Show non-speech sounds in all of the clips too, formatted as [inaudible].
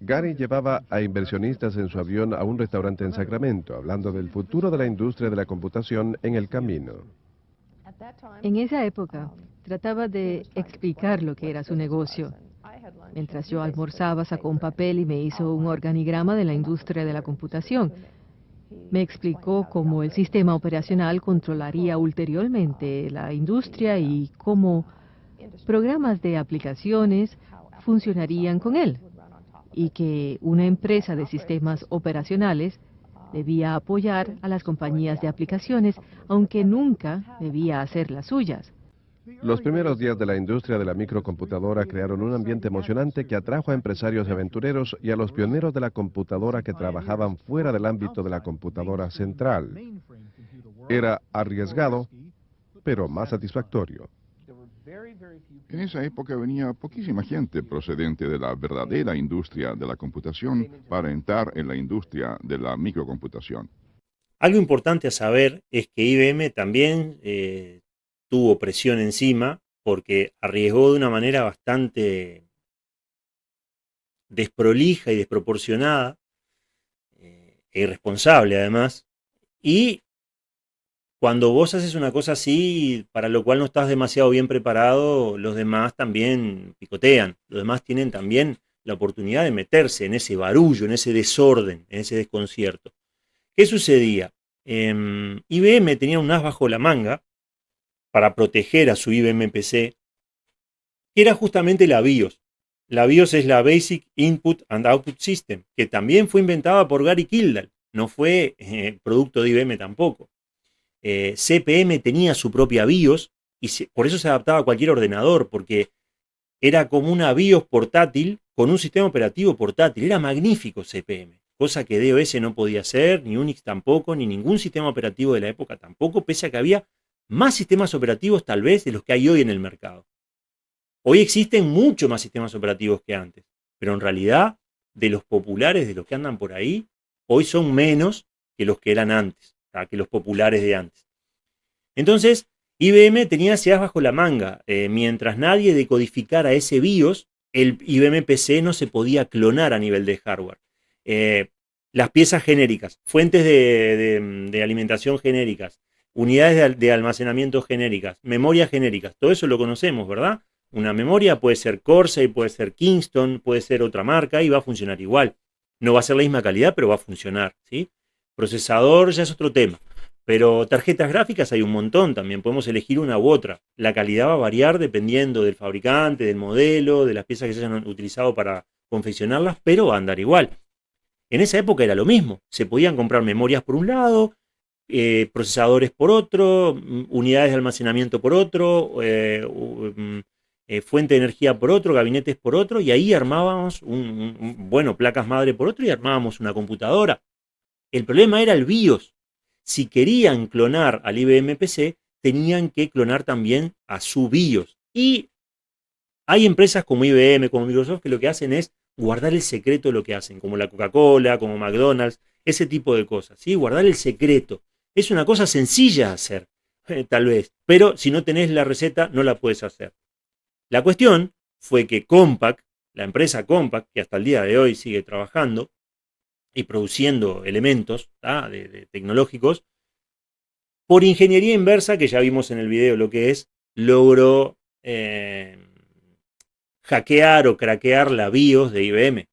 Gary llevaba a inversionistas en su avión a un restaurante en Sacramento, hablando del futuro de la industria de la computación en el camino. En esa época, trataba de explicar lo que era su negocio. Mientras yo almorzaba, sacó un papel y me hizo un organigrama de la industria de la computación. Me explicó cómo el sistema operacional controlaría ulteriormente la industria y cómo programas de aplicaciones funcionarían con él y que una empresa de sistemas operacionales debía apoyar a las compañías de aplicaciones, aunque nunca debía hacer las suyas. Los primeros días de la industria de la microcomputadora crearon un ambiente emocionante que atrajo a empresarios y aventureros y a los pioneros de la computadora que trabajaban fuera del ámbito de la computadora central. Era arriesgado, pero más satisfactorio. En esa época venía poquísima gente procedente de la verdadera industria de la computación para entrar en la industria de la microcomputación. Algo importante a saber es que IBM también eh, tuvo presión encima porque arriesgó de una manera bastante desprolija y desproporcionada eh, e irresponsable además, y cuando vos haces una cosa así, para lo cual no estás demasiado bien preparado, los demás también picotean. Los demás tienen también la oportunidad de meterse en ese barullo, en ese desorden, en ese desconcierto. ¿Qué sucedía? Em, IBM tenía un as bajo la manga para proteger a su IBM PC, que era justamente la BIOS. La BIOS es la Basic Input and Output System, que también fue inventada por Gary Kildall, no fue eh, producto de IBM tampoco. Eh, CPM tenía su propia BIOS y por eso se adaptaba a cualquier ordenador, porque era como una BIOS portátil con un sistema operativo portátil. Era magnífico CPM, cosa que DOS no podía hacer, ni Unix tampoco, ni ningún sistema operativo de la época tampoco, pese a que había más sistemas operativos tal vez de los que hay hoy en el mercado. Hoy existen muchos más sistemas operativos que antes, pero en realidad de los populares, de los que andan por ahí, hoy son menos que los que eran antes que los populares de antes. Entonces, IBM tenía SEAS bajo la manga. Eh, mientras nadie decodificara ese BIOS, el IBM PC no se podía clonar a nivel de hardware. Eh, las piezas genéricas, fuentes de, alimentación genéricas, unidades de, almacenamiento genéricas, memorias genéricas, todo eso lo conocemos, ¿verdad? Una memoria puede ser Corsair, puede ser Kingston, puede ser otra marca y va a funcionar igual. No va a ser la misma calidad, pero va a funcionar, ¿sí? Procesador ya es otro tema. Pero tarjetas gráficas hay un montón también, podemos elegir una u otra. La calidad va a variar dependiendo del fabricante, del modelo, de las piezas que se hayan utilizado para confeccionarlas, pero va a andar igual. En esa época era lo mismo, se podían comprar memorias por un lado, eh, procesadores por otro, mm, unidades de almacenamiento por otro, eh, mm, eh, fuente de energía por otro, gabinetes por otro, y ahí armábamos, bueno, placas madre por otro y armábamos una computadora. El problema era el BIOS. Si querían clonar al IBM PC, tenían que clonar también a su BIOS. Y hay empresas como IBM, como Microsoft, que lo que hacen es guardar el secreto de lo que hacen, como la Coca-Cola, como McDonald's, ese tipo de cosas. ¿sí? Guardar el secreto. Es una cosa sencilla de hacer, [laughs] tal vez, pero si no tenés la receta, no la puedes hacer. La cuestión fue que Compaq, la empresa Compaq, que hasta el día de hoy sigue trabajando, y produciendo elementos de, tecnológicos, por ingeniería inversa, que ya vimos en el video lo que es, logró eh, hackear o craquear la BIOS de IBM.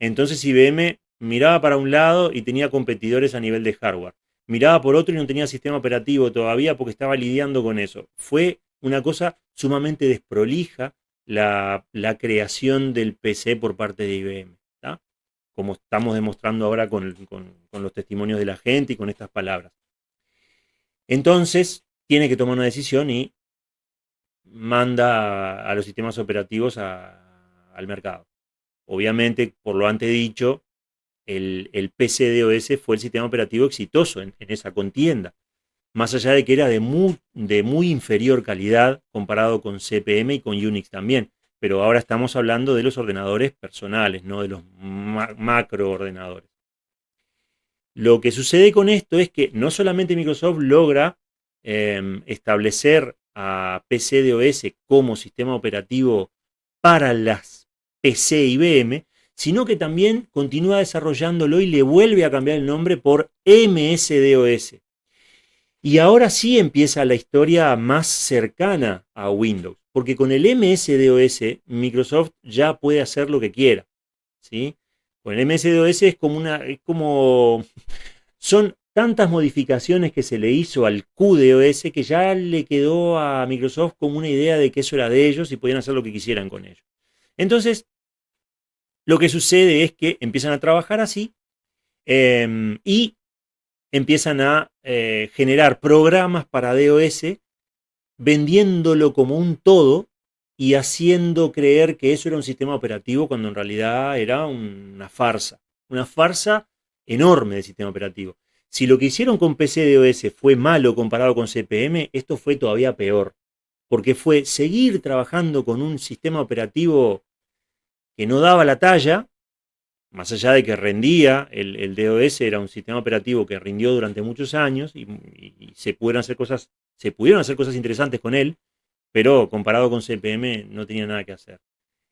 Entonces IBM miraba para un lado y tenía competidores a nivel de hardware. Miraba por otro y no tenía sistema operativo todavía porque estaba lidiando con eso. Fue una cosa sumamente desprolija la, la creación del PC por parte de IBM como estamos demostrando ahora con, los testimonios de la gente y con estas palabras. Entonces, tiene que tomar una decisión y manda a, los sistemas operativos al mercado. Obviamente, por lo antes dicho, el, el PCDOS fue el sistema operativo exitoso en, esa contienda, más allá de que era de muy inferior calidad comparado con CPM y con Unix también pero ahora estamos hablando de los ordenadores personales, no de los macroordenadores. Lo que sucede con esto es que no solamente Microsoft logra em, establecer a PCDOS como sistema operativo para las PC IBM, sino que también continúa desarrollándolo y le vuelve a cambiar el nombre por MSDOS. Y ahora sí empieza la historia más cercana a Windows, porque con el MSDOS Microsoft ya puede hacer lo que quiera. ¿sí? Con el MSDOS es como una... Como, [laughs] son tantas modificaciones que se le hizo al QDOS que ya le quedó a Microsoft como una idea de que eso era de ellos y podían hacer lo que quisieran con ello. Entonces, lo que sucede es que empiezan a trabajar así em, y empiezan a eh, generar programas para DOS vendiéndolo como un todo y haciendo creer que eso era un sistema operativo cuando en realidad era una farsa. Una farsa enorme de sistema operativo. Si lo que hicieron con PCDOS fue malo comparado con CPM, esto fue todavía peor. Porque fue seguir trabajando con un sistema operativo que no daba la talla, más allá de que rendía, el, DOS era un sistema operativo que rindió durante muchos años y, se, pudieron hacer cosas, se pudieron hacer cosas interesantes con él, pero comparado con CPM no tenía nada que hacer.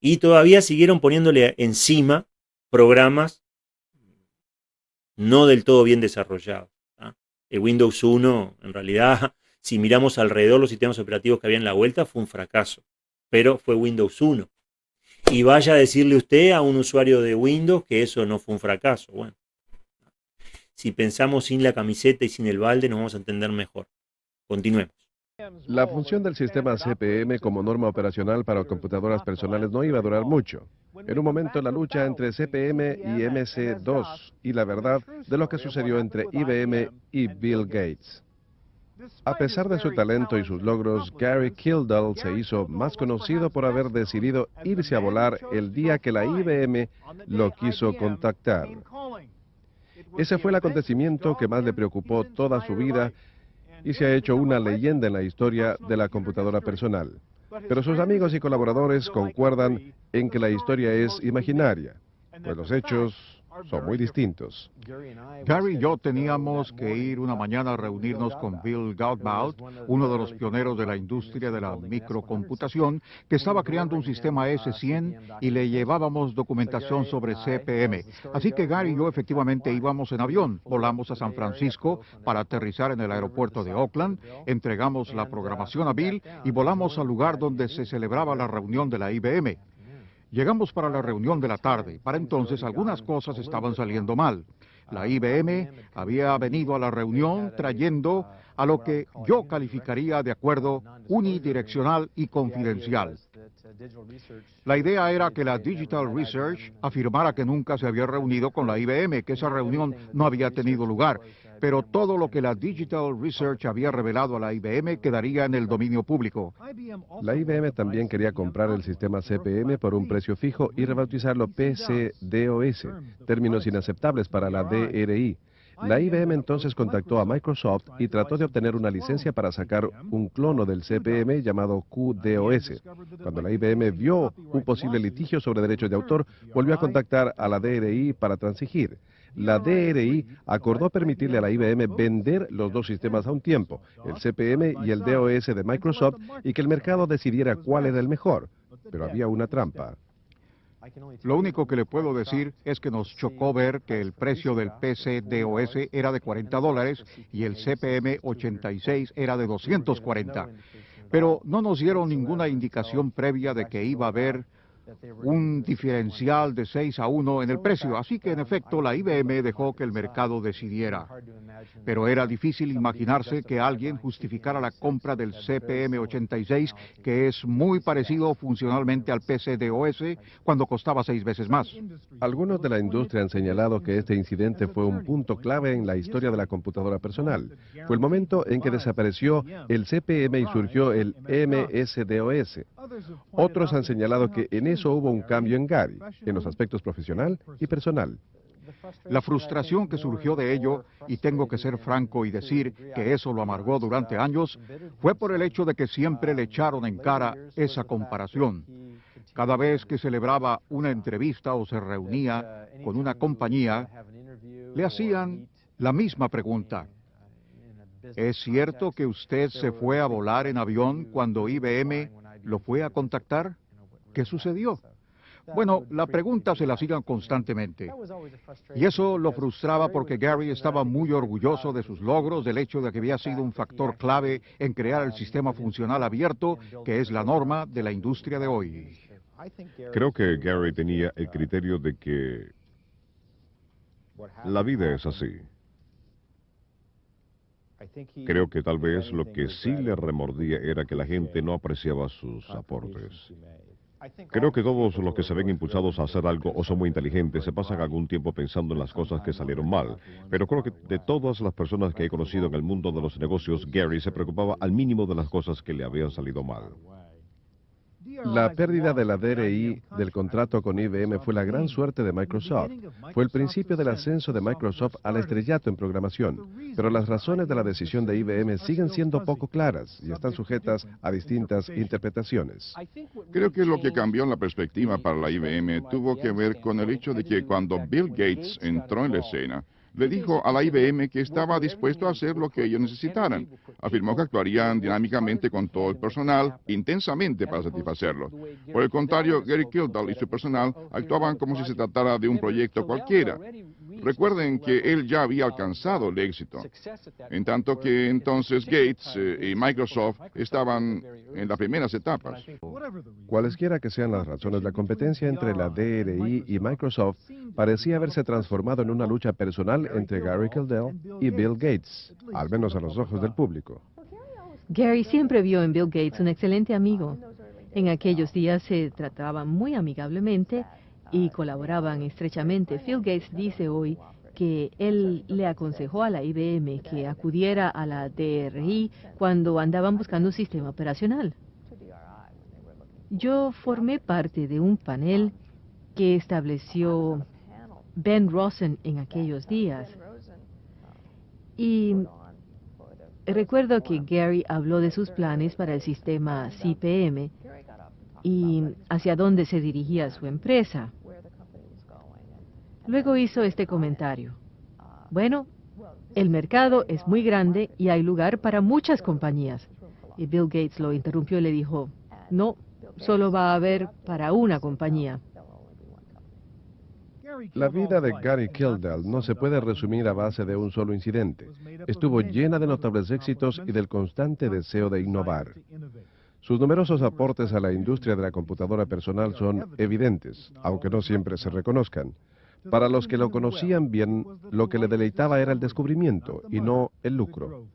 Y todavía siguieron poniéndole encima programas no del todo bien desarrollados. ¿ah? El Windows 1, en realidad, [laughs] si miramos alrededor los sistemas operativos que había en la vuelta, fue un fracaso. Pero fue Windows 1 y vaya a decirle usted a un usuario de Windows que eso no fue un fracaso. Bueno, si pensamos sin la camiseta y sin el balde nos vamos a entender mejor. Continuemos. La función del sistema CPM como norma operacional para computadoras personales no iba a durar mucho. En un momento la lucha entre CPM y MC2 y la verdad de lo que sucedió entre IBM y Bill Gates. A pesar de su talento y sus logros, Gary Kildall se hizo más conocido por haber decidido irse a volar el día que la IBM lo quiso contactar. Ese fue el acontecimiento que más le preocupó toda su vida y se ha hecho una leyenda en la historia de la computadora personal. Pero sus amigos y colaboradores concuerdan en que la historia es imaginaria, pues los hechos son muy distintos. Gary y yo teníamos que ir una mañana a reunirnos con Bill Gautbaut, uno de los pioneros de la industria de la microcomputación, que estaba creando un sistema S100 y le llevábamos documentación sobre CPM. Así que Gary y yo efectivamente íbamos en avión, volamos a San Francisco para aterrizar en el aeropuerto de Oakland, entregamos la programación a Bill y volamos al lugar donde se celebraba la reunión de la IBM. Llegamos para la reunión de la tarde. Para entonces algunas cosas estaban saliendo mal. La IBM había venido a la reunión trayendo a lo que yo calificaría de acuerdo unidireccional y confidencial. La idea era que la Digital Research afirmara que nunca se había reunido con la IBM, que esa reunión no había tenido lugar, pero todo lo que la Digital Research había revelado a la IBM quedaría en el dominio público. La IBM también quería comprar el sistema CPM por un precio fijo y rebautizarlo PCDOS, términos inaceptables para la DRI. La IBM entonces contactó a Microsoft y trató de obtener una licencia para sacar un clono del CPM llamado QDOS. Cuando la IBM vio un posible litigio sobre derechos de autor, volvió a contactar a la DRI para transigir. La DRI acordó permitirle a la IBM vender los dos sistemas a un tiempo, el CPM y el DOS de Microsoft, y que el mercado decidiera cuál era el mejor. Pero había una trampa. Lo único que le puedo decir es que nos chocó ver que el precio del PC-DOS era de 40 dólares y el CPM 86 era de 240. Pero no nos dieron ninguna indicación previa de que iba a haber un diferencial de 6 a 1 en el precio, así que en efecto la IBM dejó que el mercado decidiera. Pero era difícil imaginarse que alguien justificara la compra del CPM86, que es muy parecido funcionalmente al PCDOS, cuando costaba seis veces más. Algunos de la industria han señalado que este incidente fue un punto clave en la historia de la computadora personal. Fue el momento en que desapareció el CPM y surgió el MSDOS. Otros han señalado que en eso hubo un cambio en Gary, en los aspectos profesional y personal. La frustración que surgió de ello, y tengo que ser franco y decir que eso lo amargó durante años, fue por el hecho de que siempre le echaron en cara esa comparación. Cada vez que celebraba una entrevista o se reunía con una compañía, le hacían la misma pregunta. ¿Es cierto que usted se fue a volar en avión cuando IBM lo fue a contactar? ¿Qué sucedió? Bueno, la pregunta se la hacían constantemente. Y eso lo frustraba porque Gary estaba muy orgulloso de sus logros, del hecho de que había sido un factor clave en crear el sistema funcional abierto, que es la norma de la industria de hoy. Creo que Gary tenía el criterio de que la vida es así. Creo que tal vez lo que sí le remordía era que la gente no apreciaba sus aportes. Creo que todos los que se ven impulsados a hacer algo o son muy inteligentes se pasan algún tiempo pensando en las cosas que salieron mal. Pero creo que de todas las personas que he conocido en el mundo de los negocios, Gary se preocupaba al mínimo de las cosas que le habían salido mal. La pérdida de la DRI del contrato con IBM fue la gran suerte de Microsoft. Fue el principio del ascenso de Microsoft al estrellato en programación. Pero las razones de la decisión de IBM siguen siendo poco claras y están sujetas a distintas interpretaciones. Creo que lo que cambió la perspectiva para la IBM tuvo que ver con el hecho de que cuando Bill Gates entró en la escena, le dijo a la IBM que estaba dispuesto a hacer lo que ellos necesitaran. Afirmó que actuarían dinámicamente con todo el personal, intensamente para satisfacerlo. Por el contrario, Gary Kildall y su personal actuaban como si se tratara de un proyecto cualquiera. Recuerden que él ya había alcanzado el éxito, en tanto que entonces Gates eh, y Microsoft estaban en las primeras etapas. Cualesquiera que sean las razones, la competencia entre la DRI y Microsoft parecía haberse transformado en una lucha personal entre Gary Kildall y Bill Gates, al menos a los ojos del público. Gary siempre vio en Bill Gates un excelente amigo. En aquellos días se trataban muy amigablemente y colaboraban estrechamente. Phil Gates dice hoy que él le aconsejó a la IBM que acudiera a la DRI cuando andaban buscando un sistema operacional. Yo formé parte de un panel que estableció Ben Rosen en aquellos días. Y recuerdo que Gary habló de sus planes para el sistema CPM y hacia dónde se dirigía su empresa. Luego hizo este comentario. Bueno, el mercado es muy grande y hay lugar para muchas compañías. Y Bill Gates lo interrumpió y le dijo, no, solo va a haber para una compañía. La vida de Gary Kildall no se puede resumir a base de un solo incidente. Estuvo llena de notables éxitos y del constante deseo de innovar. Sus numerosos aportes a la industria de la computadora personal son evidentes, aunque no siempre se reconozcan. Para los que lo conocían bien, lo que le deleitaba era el descubrimiento y no el lucro.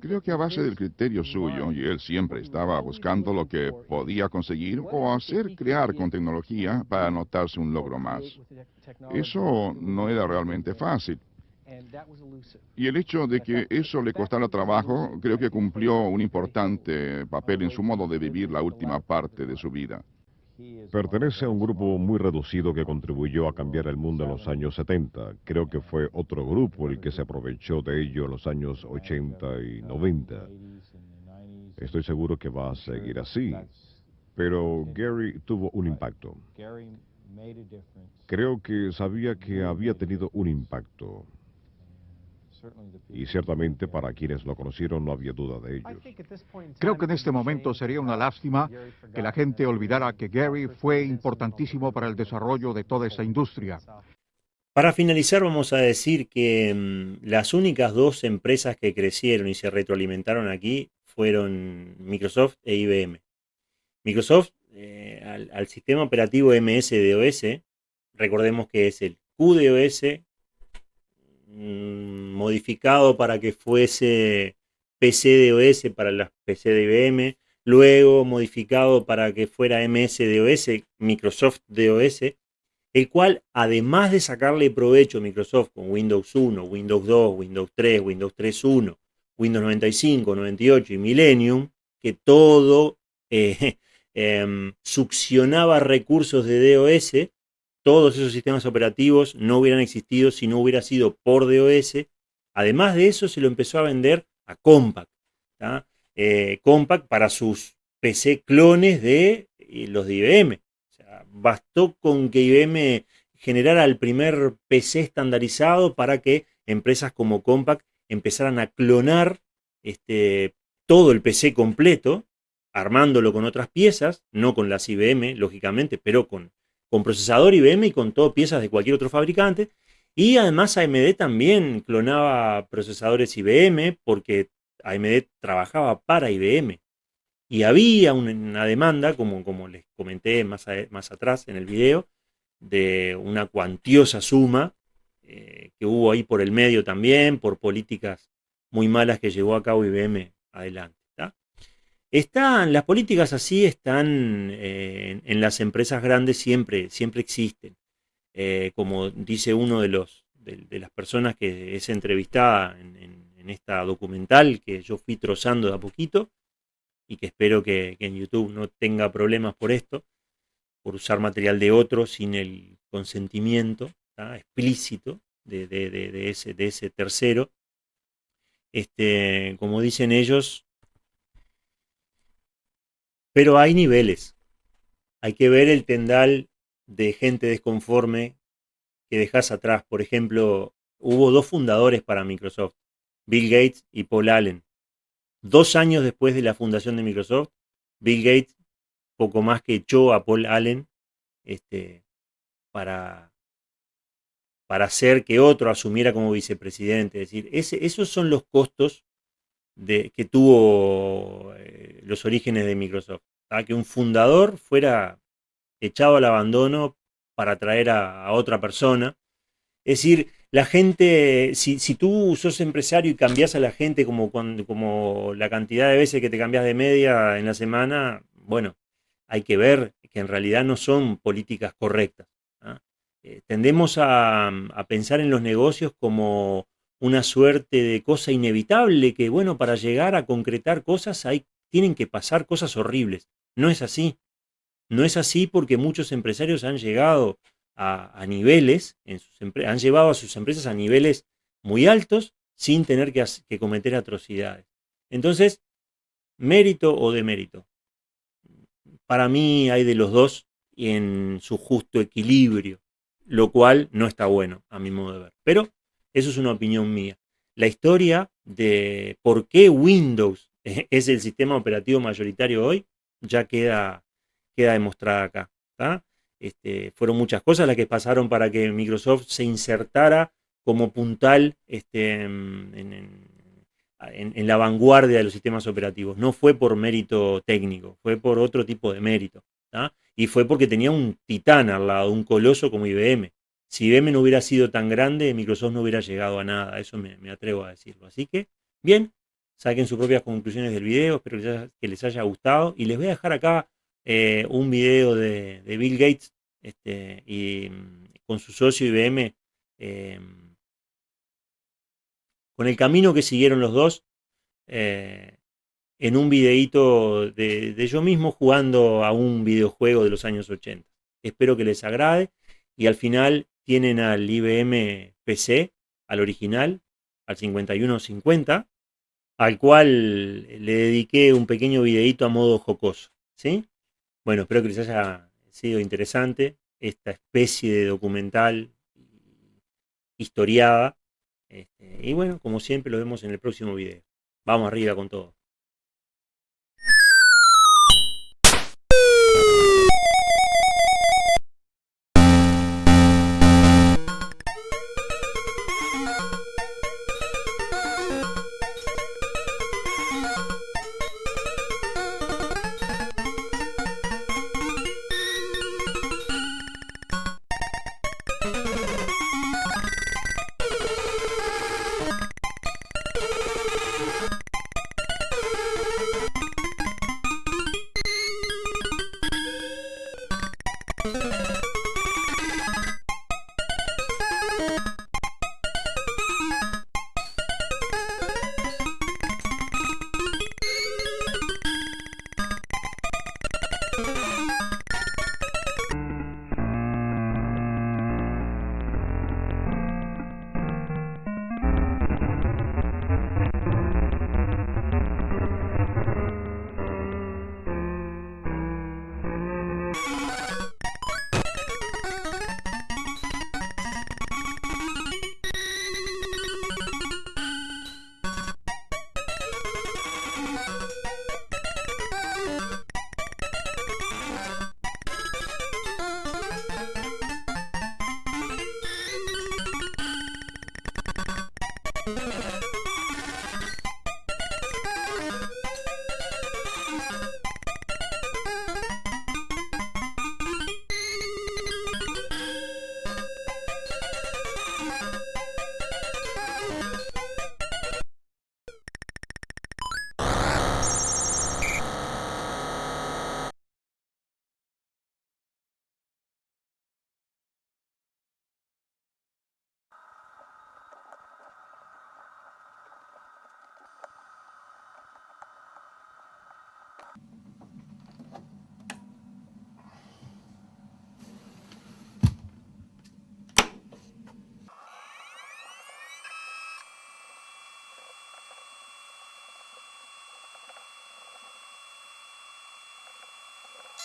Creo que a base del criterio suyo, y él siempre estaba buscando lo que podía conseguir o hacer crear con tecnología para anotarse un logro más. Eso no era realmente fácil. Y el hecho de que eso le costara trabajo, creo que cumplió un importante papel en su modo de vivir la última parte de su vida. Pertenece a un grupo muy reducido que contribuyó a cambiar el mundo en los años 70. Creo que fue otro grupo el que se aprovechó de ello en los años 80 y 90. Estoy seguro que va a seguir así. Pero Gary tuvo un impacto. Creo que sabía que había tenido un impacto. Y ciertamente para quienes lo conocieron no había duda de ello. Creo que en este momento sería una lástima que la gente olvidara que Gary fue importantísimo para el desarrollo de toda esta industria. Para finalizar vamos a decir que mm, las únicas dos empresas que crecieron y se retroalimentaron aquí fueron Microsoft e IBM. Microsoft eh, al, al, sistema operativo MS-DOS, recordemos que es el QDOS modificado para que fuese PCDOS para las PC de IBM, luego modificado para que fuera MS-DOS, Microsoft DOS, el cual además de sacarle provecho a Microsoft con Windows 1, Windows 2, Windows 3, Windows 3.1, Windows 95, 98 y Millennium, que todo eh, [laughs] em, succionaba recursos de DOS, todos esos sistemas operativos no hubieran existido si no hubiera sido por DOS. Además de eso, se lo empezó a vender a Compaq. Eh, Compaq para sus PC clones de eh, los de IBM. bastó con que IBM generara el primer PC estandarizado para que empresas como Compaq empezaran a clonar este, todo el PC completo armándolo con otras piezas, no con las IBM, lógicamente, pero con, con procesador IBM y con todo piezas de cualquier otro fabricante. Y además AMD también clonaba procesadores IBM porque AMD trabajaba para IBM. Y había una demanda, como, como les comenté más, más atrás en el video, de una cuantiosa suma eh, que hubo ahí por el medio también, por políticas muy malas que llevó a cabo IBM adelante. Están, las políticas así están eh, en, las empresas grandes, siempre, siempre existen. Eh, como dice uno de, los, de, las personas que es entrevistada en, esta documental que yo fui trozando de a poquito y que espero que, en YouTube no tenga problemas por esto, por usar material de otro sin el consentimiento explícito de, ese, de ese tercero. Este, como dicen ellos, pero hay niveles. Hay que ver el tendal de gente desconforme que dejas atrás. Por ejemplo, hubo dos fundadores para Microsoft, Bill Gates y Paul Allen. Dos años después de la fundación de Microsoft, Bill Gates poco más que echó a Paul Allen este, para, para hacer que otro asumiera como vicepresidente. Es decir, ese, esos son los costos de, que tuvo los orígenes de Microsoft. Que un fundador fuera echado al abandono para traer a, otra persona. Es decir, la gente, si, tú sos empresario y cambias a la gente como, como la cantidad de veces que te cambias de media en la semana, bueno, hay que ver que en realidad no son políticas correctas. Eh, tendemos a, a, pensar en los negocios como una suerte de cosa inevitable, que bueno, para llegar a concretar cosas hay, tienen que pasar cosas horribles. No es así. No es así porque muchos empresarios han llegado a, niveles, en sus han llevado a sus empresas a niveles muy altos sin tener que, que cometer atrocidades. Entonces, mérito o demérito. Para mí hay de los dos en su justo equilibrio, lo cual no está bueno a mi modo de ver. Pero eso es una opinión mía. La historia de por qué Windows es el sistema operativo mayoritario hoy ya queda, queda demostrada acá. Este, fueron muchas cosas las que pasaron para que Microsoft se insertara como puntal este, en, la vanguardia de los sistemas operativos. No fue por mérito técnico, fue por otro tipo de mérito. Y fue porque tenía un titán al lado, un coloso como IBM. Si IBM no hubiera sido tan grande, Microsoft no hubiera llegado a nada, eso me, atrevo a decirlo. Así que, bien, saquen sus propias conclusiones del video, espero que les haya, gustado. Y les voy a dejar acá eh, un video de, Bill Gates este, y mm, con su socio IBM, em, con el camino que siguieron los dos, eh, en un videíto de, de yo mismo jugando a un videojuego de los años 80. Espero que les agrade y al final tienen al IBM PC, al original, al 5150, al cual le dediqué un pequeño videito a modo jocoso. ¿sí? Bueno, espero que les haya sido interesante esta especie de documental historiada. Este, y bueno, como siempre, lo vemos en el próximo video. Vamos arriba con todo.